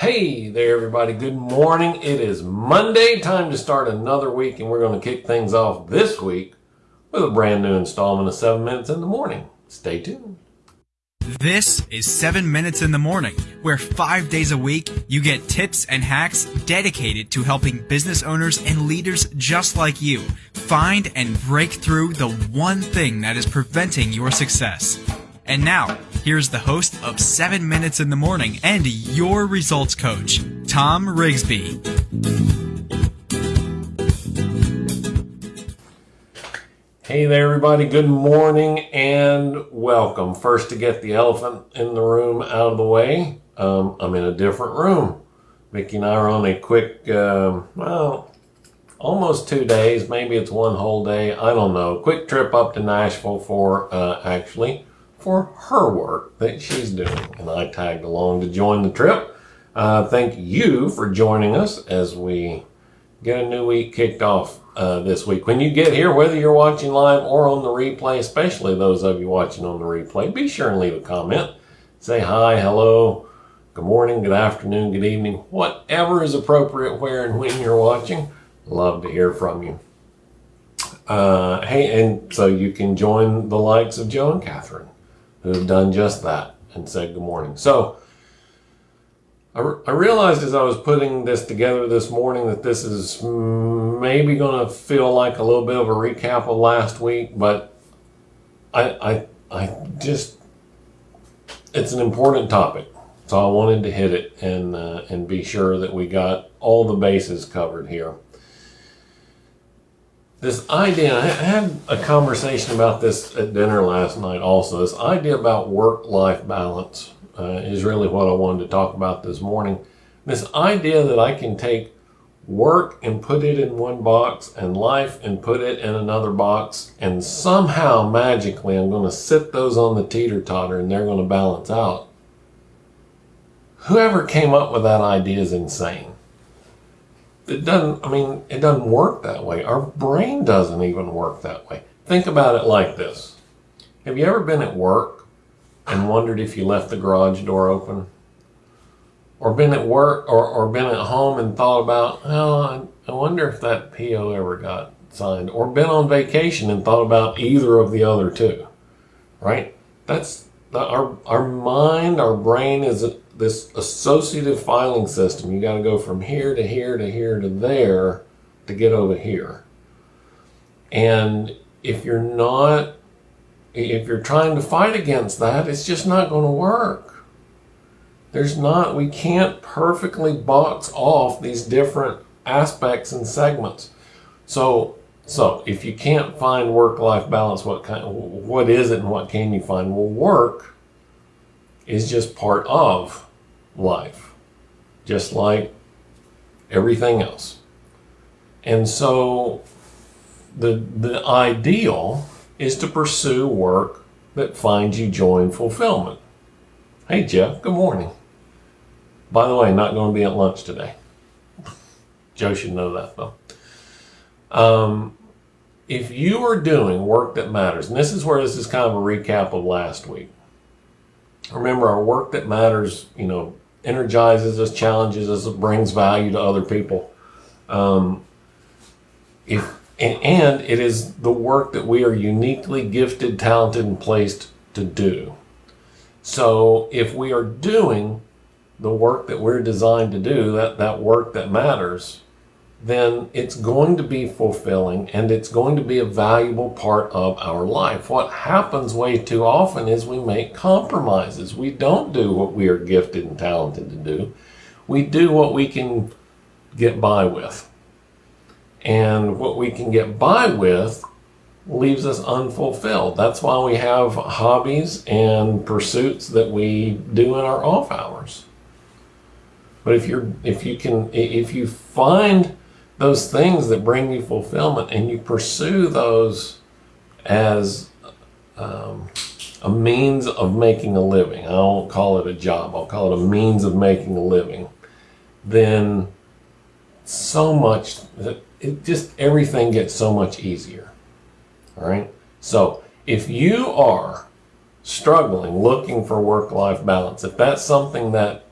Hey there, everybody. Good morning. It is Monday, time to start another week, and we're going to kick things off this week with a brand new installment of 7 Minutes in the Morning. Stay tuned. This is 7 Minutes in the Morning, where five days a week you get tips and hacks dedicated to helping business owners and leaders just like you find and break through the one thing that is preventing your success. And now, here's the host of 7 Minutes in the Morning and your results coach, Tom Rigsby. Hey there, everybody. Good morning and welcome. First, to get the elephant in the room out of the way, um, I'm in a different room. Mickey and I are on a quick, um, well, almost two days. Maybe it's one whole day. I don't know. Quick trip up to Nashville for uh, actually for her work that she's doing. And I tagged along to join the trip. Uh, thank you for joining us as we get a new week kicked off uh, this week. When you get here, whether you're watching live or on the replay, especially those of you watching on the replay, be sure and leave a comment. Say hi, hello, good morning, good afternoon, good evening, whatever is appropriate where and when you're watching. Love to hear from you. Uh, hey, and so you can join the likes of Joe and Catherine who have done just that and said good morning. So I, re I realized as I was putting this together this morning that this is maybe going to feel like a little bit of a recap of last week, but I, I, I just, it's an important topic. So I wanted to hit it and, uh, and be sure that we got all the bases covered here this idea, I had a conversation about this at dinner last night also. This idea about work life balance uh, is really what I wanted to talk about this morning. This idea that I can take work and put it in one box and life and put it in another box and somehow magically I'm going to sit those on the teeter totter and they're going to balance out. Whoever came up with that idea is insane it doesn't, I mean, it doesn't work that way. Our brain doesn't even work that way. Think about it like this. Have you ever been at work and wondered if you left the garage door open? Or been at work or, or been at home and thought about, oh, I, I wonder if that PO ever got signed. Or been on vacation and thought about either of the other two, right? That's the, our, our mind, our brain is this associative filing system. You got to go from here to here to here to there to get over here. And if you're not, if you're trying to fight against that, it's just not going to work. There's not, we can't perfectly box off these different aspects and segments. So, so if you can't find work-life balance, what kind, what is it and what can you find? Well, work is just part of life, just like everything else. And so the, the ideal is to pursue work that finds you joy and fulfillment. Hey, Jeff, good morning. By the way, not going to be at lunch today. Joe should know that, though. Um, if you are doing work that matters, and this is where this is kind of a recap of last week. Remember, our work that matters, you know, energizes us, challenges us, brings value to other people. Um, if and, and it is the work that we are uniquely gifted, talented, and placed to do. So if we are doing the work that we're designed to do, that, that work that matters, then it's going to be fulfilling and it's going to be a valuable part of our life. What happens way too often is we make compromises. We don't do what we are gifted and talented to do. We do what we can get by with. And what we can get by with leaves us unfulfilled. That's why we have hobbies and pursuits that we do in our off hours. But if you're if you can if you find those things that bring you fulfillment and you pursue those as um, a means of making a living. I won't call it a job. I'll call it a means of making a living. Then so much, that it just, everything gets so much easier. All right. So if you are struggling, looking for work-life balance, if that's something that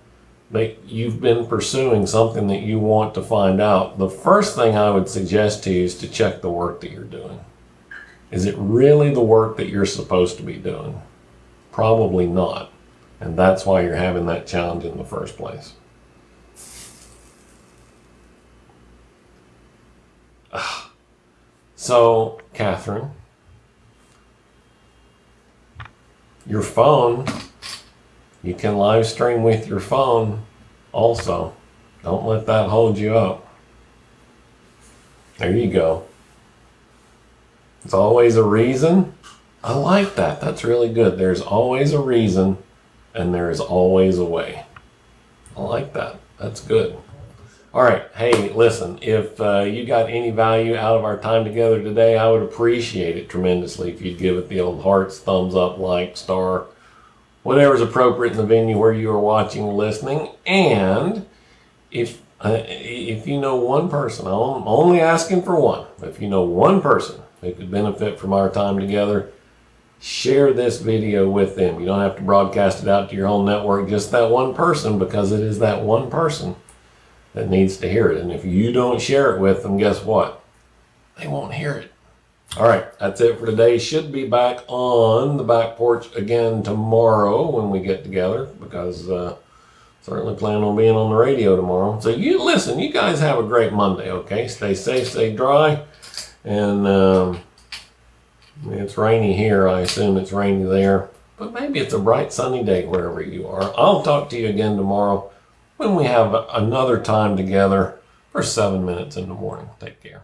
that you've been pursuing something that you want to find out, the first thing I would suggest to you is to check the work that you're doing. Is it really the work that you're supposed to be doing? Probably not. And that's why you're having that challenge in the first place. So, Catherine, your phone, you can live stream with your phone also. Don't let that hold you up. There you go. It's always a reason. I like that. That's really good. There's always a reason and there's always a way. I like that. That's good. All right. Hey, listen, if uh, you got any value out of our time together today, I would appreciate it tremendously if you'd give it the old hearts, thumbs up, like, star, whatever's appropriate in the venue where you are watching listening. And if uh, if you know one person, I'm only asking for one. If you know one person who could benefit from our time together, share this video with them. You don't have to broadcast it out to your whole network, just that one person, because it is that one person that needs to hear it. And if you don't share it with them, guess what? They won't hear it. All right, that's it for today. Should be back on the back porch again tomorrow when we get together because uh, certainly plan on being on the radio tomorrow. So you listen, you guys have a great Monday, okay? Stay safe, stay dry, and um, it's rainy here. I assume it's rainy there, but maybe it's a bright sunny day wherever you are. I'll talk to you again tomorrow when we have another time together for seven minutes in the morning. Take care.